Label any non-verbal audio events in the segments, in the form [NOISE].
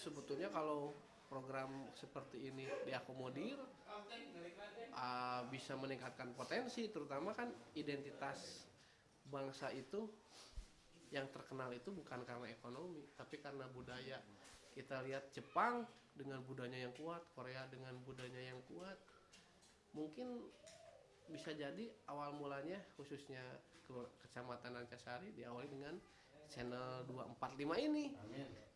sebetulnya kalau program seperti ini diakomodir uh, bisa meningkatkan potensi terutama kan identitas bangsa itu yang terkenal itu bukan karena ekonomi tapi karena budaya. Kita lihat Jepang dengan budayanya yang kuat Korea dengan budayanya yang kuat. Mungkin bisa jadi awal mulanya khususnya kecamatan Rancasari diawali dengan channel 245 ini. Amin.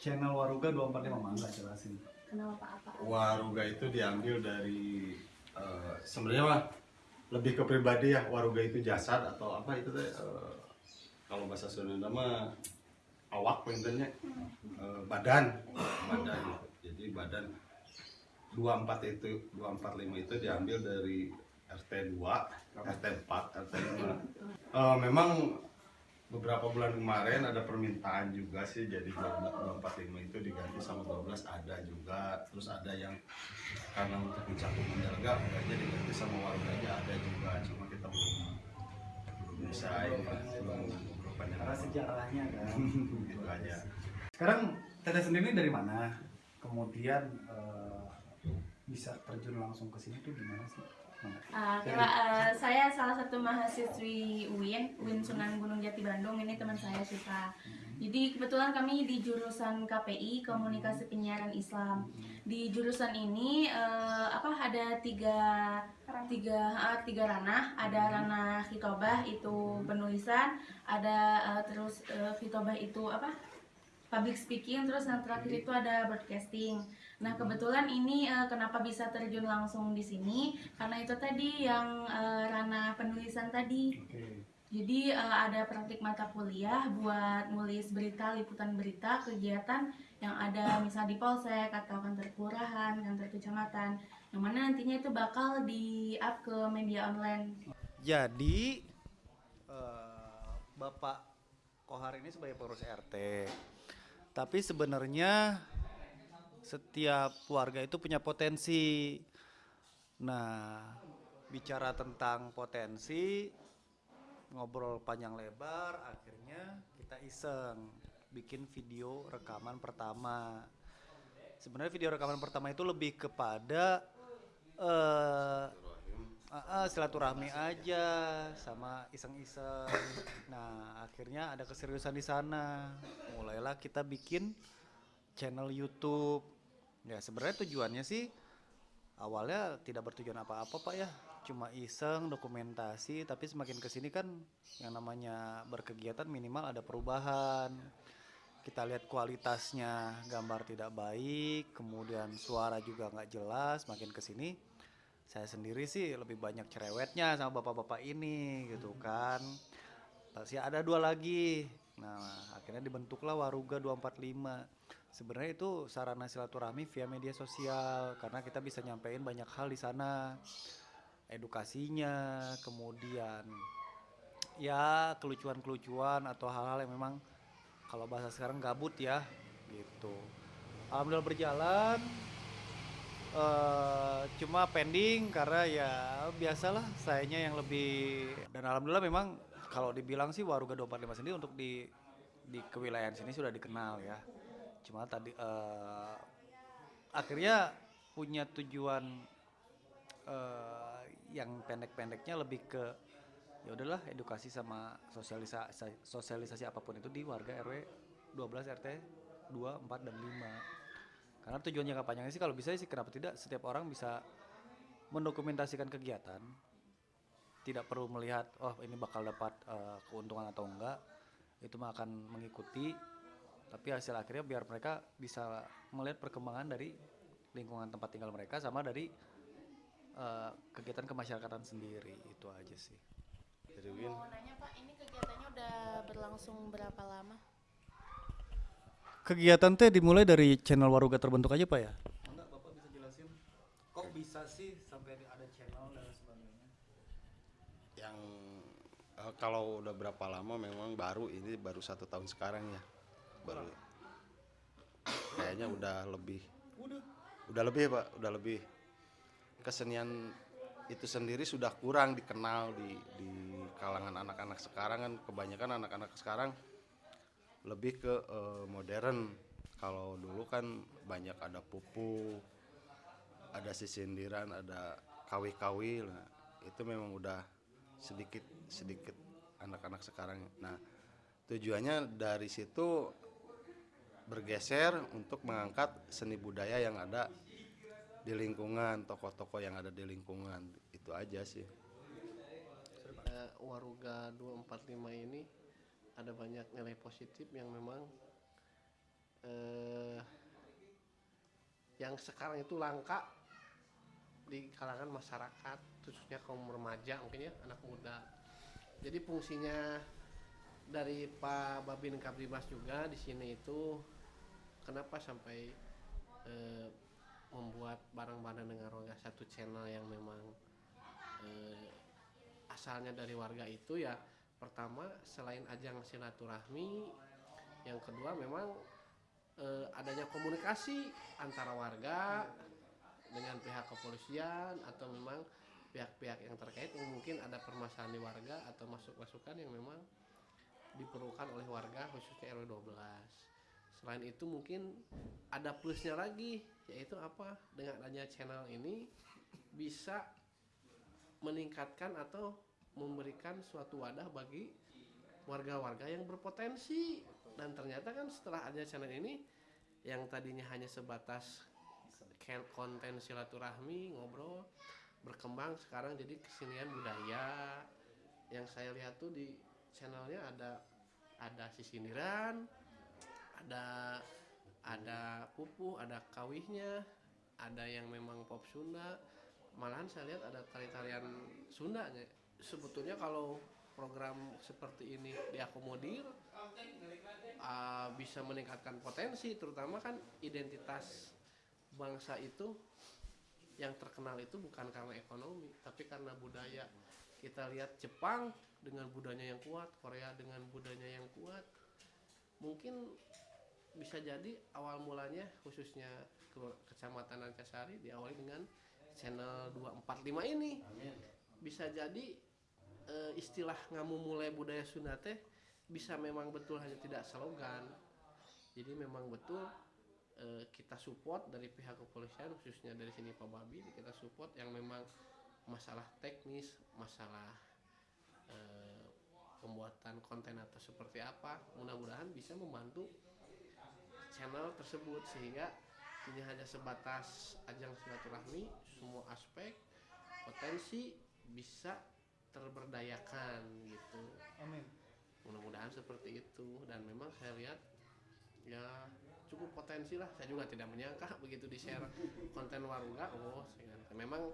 Channel Waruga 245 mangga jelasin. Kenapa? Apa? Waruga itu diambil dari uh, sebenarnya mah lebih ke pribadi ya Waruga itu jasad atau apa itu teh uh, kalau bahasa Sunda mah awak pengennya uh, badan. Badan. Jadi badan 24 itu 245 itu diambil dari RT 2 RT 4 RT 5 uh, memang beberapa bulan kemarin ada permintaan juga sih jadi 245 itu diganti sama 12 ada juga. Terus ada yang karena untuk mencakup menjaga makanya diganti sama warganya ada juga. Cuma kita belum belum bisa ini belum belum banyak karena sejarahnya kan. [LAUGHS] Gitu aja. Sekarang teteh sendiri dari mana? Kemudian uh, bisa terjun langsung ke sini tuh gimana sih Uh, uh, saya salah satu mahasiswi UIN, UIN Sunan Gunung Jati Bandung. Ini teman saya Syifa. Jadi kebetulan kami di jurusan KPI Komunikasi Penyiaran Islam. Di jurusan ini uh, apa ada tiga tiga uh, tiga ranah. Ada ranah hitobah itu penulisan, ada uh, terus uh, hitobah itu apa public speaking terus yang terakhir itu ada broadcasting. Nah kebetulan ini uh, kenapa bisa terjun langsung di sini karena itu tadi yang uh, ranah penulisan tadi. Jadi uh, ada praktik mata kuliah buat nulis berita liputan berita kegiatan yang ada misal di polsek atau kantor kelurahan, kantor kecamatan, yang mana nantinya itu bakal di up ke media online. Jadi uh, Bapak Kohar ini sebagai pengurus RT tapi sebenarnya setiap warga itu punya potensi. Nah, bicara tentang potensi, ngobrol panjang lebar, akhirnya kita iseng bikin video rekaman pertama. Sebenarnya video rekaman pertama itu lebih kepada uh, uh, uh, silaturahmi aja sama iseng-iseng. Nah, akhirnya ada keseriusan di sana. Mulailah kita bikin channel YouTube. Ya, sebenarnya tujuannya sih awalnya tidak bertujuan apa-apa, Pak ya. Cuma iseng dokumentasi, tapi semakin ke sini kan yang namanya berkegiatan minimal ada perubahan. Kita lihat kualitasnya gambar tidak baik, kemudian suara juga nggak jelas, makin ke sini saya sendiri sih lebih banyak cerewetnya sama bapak-bapak ini gitu kan. Pasti ada dua lagi. Nah akhirnya dibentuklah Waruga 245 sebenarnya itu sarana silaturahmi via media sosial karena kita bisa nyampein banyak hal di sana. Edukasinya kemudian ya kelucuan-kelucuan atau hal-hal yang memang kalau bahasa sekarang gabut ya gitu. Alhamdulillah berjalan uh, cuma pending karena ya biasalah sayanya yang lebih dan alhamdulillah memang kalau dibilang sih Waruga 245 sendiri untuk di di kewilayahan sini sudah dikenal ya. Cuma tadi eh, akhirnya punya tujuan eh, yang pendek-pendeknya lebih ke ya udahlah edukasi sama sosialisasi sosialisasi apa pun itu di warga RW 12 RT 2, 4 dan 5. Karena tujuan jangka panjangnya sih kalau bisa sih kenapa tidak setiap orang bisa mendokumentasikan kegiatan. Tidak perlu melihat oh ini bakal dapat eh, keuntungan atau enggak. Itu mah akan mengikuti. Tapi hasil akhirnya biar mereka bisa melihat perkembangan dari lingkungan tempat tinggal mereka sama dari eh, kegiatan kemasyarakatan sendiri. Itu aja sih. Dari Win. Mau nanya Pak, ini kegiatannya udah berlangsung berapa lama? Kegiatan teh dimulai dari channel Waruga terbentuk aja pak ya? Enggak bapak bisa jelasin. Kok bisa sih sampai ada channel dan sebagainya? Yang eh, kalau udah berapa lama memang baru ini baru satu tahun sekarang ya. Baru kayaknya udah lebih. Udah. Udah lebih pak? Udah lebih. Kesenian itu sendiri sudah kurang dikenal di di kalangan anak-anak sekarang kan. Kebanyakan anak-anak sekarang lebih ke eh, modern. Kalau dulu kan banyak ada pupu ada sisindiran ada kawi-kawi. Nah itu memang udah sedikit sedikit anak-anak sekarang. Nah tujuannya dari situ bergeser untuk mengangkat seni budaya yang ada di lingkungan tokoh-tokoh yang ada di lingkungan. Itu aja sih. Eh, Waruga 245 ini ada banyak nilai positif yang memang eh, yang sekarang itu langka di kalangan masyarakat khususnya kaum remaja mungkin ya anak muda. Jadi fungsinya dari Pak Babin Kabrimas juga di sini itu kenapa sampai eh, membuat barang-barang dengan warga satu channel yang memang eh, asalnya dari warga itu ya pertama selain ajang silaturahmi yang kedua memang eh, adanya komunikasi antara warga dengan pihak kepolisian atau memang pihak-pihak yang terkait mungkin ada permasalahan di warga atau masuk masukan yang memang diperlukan oleh warga khususnya RW 12 selain itu mungkin ada plusnya lagi yaitu apa? Dengan adanya channel ini bisa meningkatkan atau memberikan suatu wadah bagi warga-warga yang berpotensi. Dan ternyata kan setelah ada channel ini yang tadinya hanya sebatas konten silaturahmi ngobrol berkembang sekarang jadi kesenian budaya. Yang saya lihat tuh di channelnya ada ada sisindiran ada ada pupuh ada kawihnya ada yang memang pop Sunda. Malahan saya lihat ada tari-tarian Sunda. Sebetulnya kalau program seperti ini diakomodir uh, bisa meningkatkan potensi terutama kan identitas bangsa itu yang terkenal itu bukan karena ekonomi tapi karena budaya. Kita lihat Jepang dengan budayanya yang kuat Korea dengan budayanya yang kuat. Mungkin bisa jadi awal mulanya khususnya ke kecamatan Ancasari diawali dengan channel 245 ini. Bisa jadi eh, istilah ngamu mulai budaya Sunda teh bisa memang betul hanya tidak slogan. Jadi memang betul eh, kita support dari pihak kepolisian khususnya dari sini Pak Babi kita support yang memang masalah teknis masalah eh, pembuatan konten atau seperti apa. Mudah-mudahan bisa membantu channel tersebut sehingga ini hanya sebatas ajang silaturahmi semua aspek potensi bisa terberdayakan gitu. Amin. Mudah-mudahan seperti itu. Dan memang saya lihat ya cukup potensi lah. Saya juga tidak menyangka [LAUGHS] begitu di share konten warga oh memang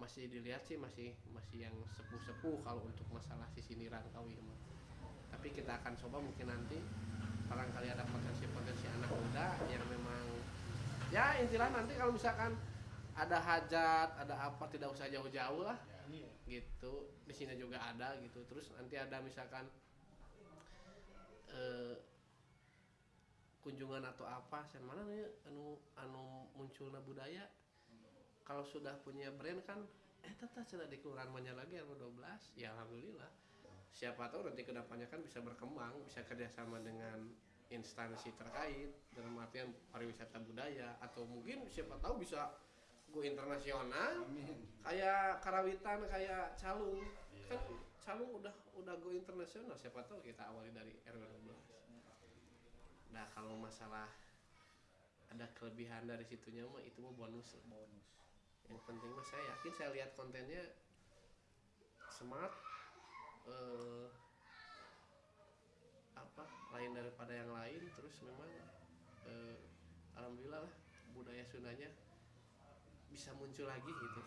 masih dilihat sih masih masih yang sepuh-sepuh kalau untuk masalah sisi nirangkawi mah. tapi kita akan coba mungkin nanti barangkali ada potensi-potensi anak muda yang memang ya intilah nanti kalau misalkan ada hajat ada apa tidak usah jauh-jauh lah gitu. Di sini juga ada gitu. Terus nanti ada misalkan eh, kunjungan atau apa saya mana nih anu anu munculnya budaya. Kalau sudah punya brand kan eh tetap sudah di kelurahan mana lagi RW 12 ya alhamdulillah. Siapa tahu nanti ke depannya kan bisa berkembang bisa kerjasama dengan instansi terkait dalam artian pariwisata budaya. Atau mungkin siapa tahu bisa go internasional. Kayak karawitan kayak calung kan calung udah udah go internasional. Siapa tahu kita awali dari RW 12 nah kalau masalah ada kelebihan dari situnya mah itu mah bonus. Bonus. Yang penting mah saya yakin saya lihat kontennya smart eh, apa lain daripada yang lain. Terus memang eh, alhamdulillah lah budaya Sundanya bisa muncul lagi gitu.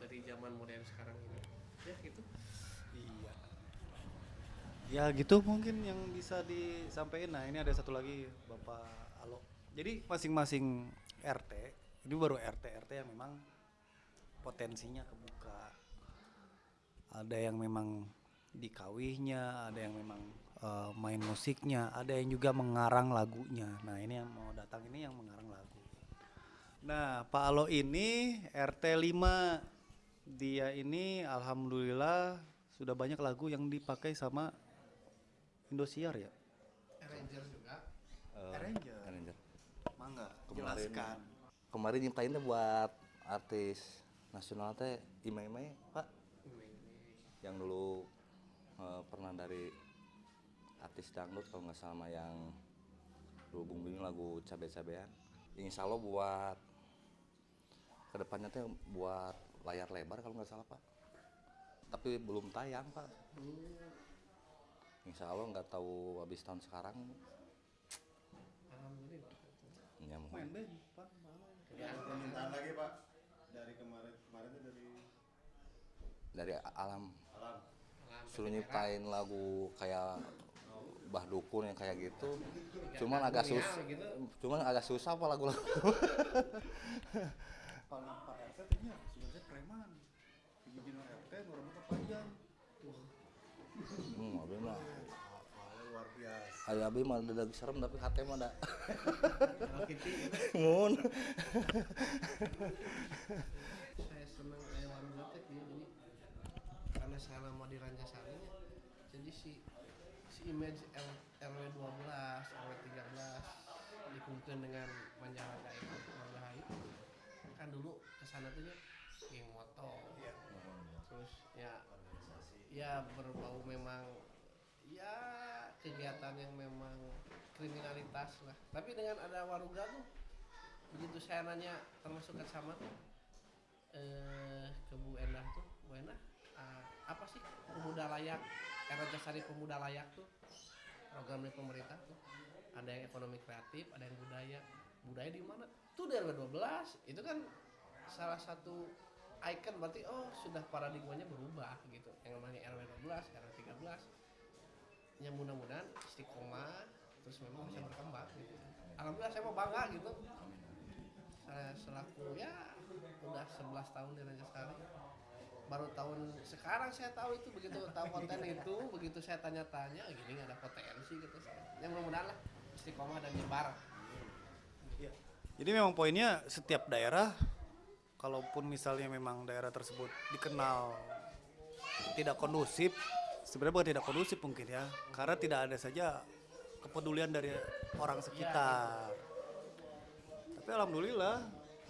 Dari zaman modern sekarang ini. Ya gitu. Iya. Ya gitu mungkin yang bisa disampaikan. Nah ini ada satu lagi bapak Alo jadi masing-masing RT ini baru RT RT yang memang potensinya kebuka. Ada yang memang di kawihnya ada yang memang eh, main musiknya ada yang juga mengarang lagunya. Nah ini yang mau datang ini yang mengarang lagu nah Pak Alo ini RT 5 dia ini alhamdulillah sudah banyak lagu yang dipakai sama Indosiar ya Ranger juga Arranger. Arranger. mangga Kemarin. jelaskan Kemarin nyiptainnya buat artis nasional teh Imai Pak yang dulu eh, pernah dari artis dangdut kalau nggak salah mah yang dulu booming lagu cabe-cabean insya Allah buat ke depannya teh buat layar lebar kalau nggak salah Pak. Tapi belum tayang Pak. Insya Allah nggak tahu habis tahun sekarang. Alhamdulillah ya mohon. main band Pak. Permintaan lagi pak? Dari kemarin kemarin itu dari dari alam. Alam. Suruh nyiptain lagu kayak Bah Dukun yang kayak gitu. Cuman agak sus gitu. cuman agak susah apa lagu-lagu [LAUGHS] paling Pak RT tehnya sebenarnya preman. Bikin RT rambutnya panjang. Hmm abi mah. Luar biasa. Ayah abi mah ada serem tapi hati mah ada. [LAUGHS] Mun. Saya senang kayak warung Zatek ya jadi karena saya lama di Rancasari ya, jadi si si image R, RW 12 RW 13 dikumpulkan dengan itu Margahai kan dulu ke sana tuh ya geng motor. Terus ya ya berbau memang ya kegiatan yang memang kriminalitas lah. Tapi dengan ada waruga tuh begitu saya nanya termasuk sama tuh eh, ke Bu Endah tuh Bu Endah ah, apa sih pemuda layak era Jasari pemuda layak tuh program dari pemerintah tuh? Ada yang ekonomi kreatif ada yang budaya budaya di mana? Tuh dari 12 itu kan salah satu icon berarti oh sudah paradigmanya berubah gitu. Yang namanya RW 12 RW 13 yang mudah-mudahan istiqomah terus memang bisa berkembang gitu. Alhamdulillah saya mau bangga gitu. Saya selaku ya udah 11 tahun di Rajasari baru tahun sekarang saya tahu itu begitu tahu konten itu begitu saya tanya-tanya gini ada potensi gitu. Saya yang mudah-mudahan lah istiqomah dan nyebar Jadi memang poinnya setiap daerah, kalaupun misalnya memang daerah tersebut dikenal tidak kondusif, sebenarnya bukan tidak kondusif mungkin ya, karena tidak ada saja kepedulian dari orang sekitar. Tapi alhamdulillah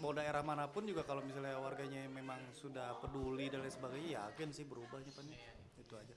mau daerah mana pun juga kalau misalnya warganya memang sudah peduli dan lain sebagainya, yakin sih berubahnya Pak. Itu aja.